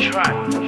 Try.